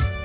you